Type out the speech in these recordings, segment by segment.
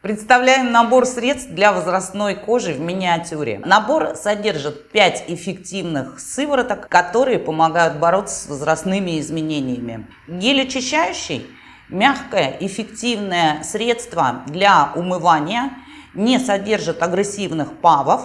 Представляем набор средств для возрастной кожи в миниатюре. Набор содержит 5 эффективных сывороток, которые помогают бороться с возрастными изменениями. Гель очищающий – мягкое, эффективное средство для умывания, не содержит агрессивных павов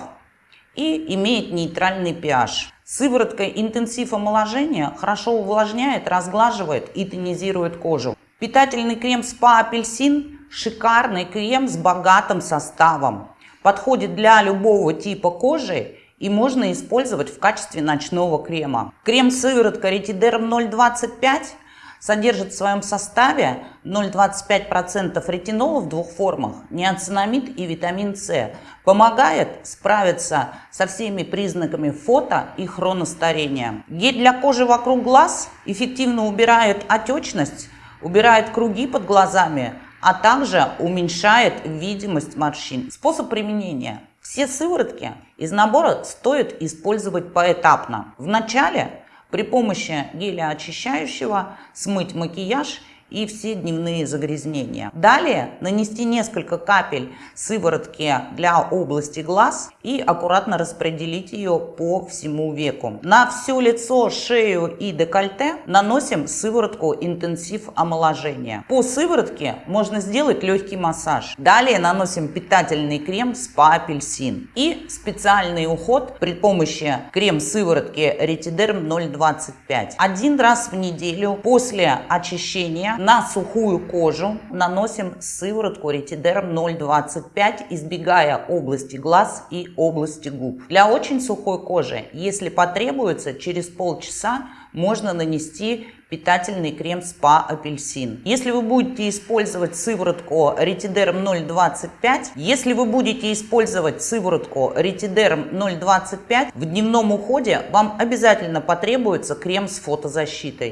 и имеет нейтральный pH. Сыворотка интенсив омоложения хорошо увлажняет, разглаживает и тонизирует кожу. Питательный крем СПА Апельсин – шикарный крем с богатым составом. Подходит для любого типа кожи и можно использовать в качестве ночного крема. Крем сыворотка Ретидерм 025 содержит в своем составе 0,25% ретинола в двух формах, неоцинамид и витамин С. Помогает справиться со всеми признаками фото и хроностарения. Гель для кожи вокруг глаз эффективно убирает отечность, убирает круги под глазами, а также уменьшает видимость морщин. Способ применения. Все сыворотки из набора стоит использовать поэтапно. Вначале при помощи геля очищающего смыть макияж и все дневные загрязнения. Далее нанести несколько капель сыворотки для области глаз и аккуратно распределить ее по всему веку. На все лицо, шею и декольте наносим сыворотку интенсив омоложения. По сыворотке можно сделать легкий массаж. Далее наносим питательный крем спа апельсин и специальный уход при помощи крем-сыворотки ретидерм 025. Один раз в неделю после очищения на сухую кожу наносим сыворотку ретидерм 0,25, избегая области глаз и области губ. Для очень сухой кожи, если потребуется, через полчаса можно нанести питательный крем СПА Апельсин. Если вы будете использовать сыворотку Ретидерм 0,25, если вы будете использовать сыворотку Ретидерм 0,25, в дневном уходе вам обязательно потребуется крем с фотозащитой.